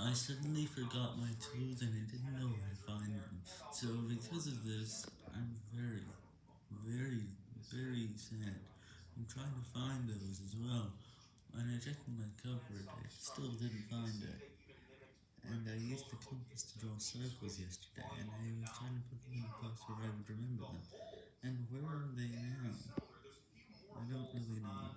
I suddenly forgot my tools and I didn't know where to find them. So because of this, I'm very, very, very sad. I'm trying to find those as well. When I checked my cupboard, I still didn't find it. And I used the compass to draw circles yesterday, and I was trying to put them in a place where I would remember them. And where are they now? I don't really know.